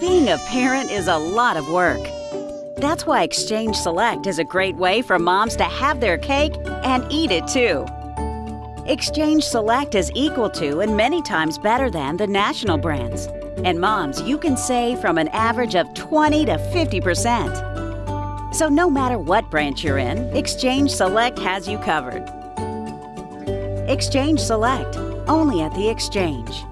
Being a parent is a lot of work. That's why Exchange Select is a great way for moms to have their cake and eat it too. Exchange Select is equal to and many times better than the national brands. And moms, you can save from an average of 20 to 50%. So no matter what branch you're in, Exchange Select has you covered. Exchange Select, only at the Exchange.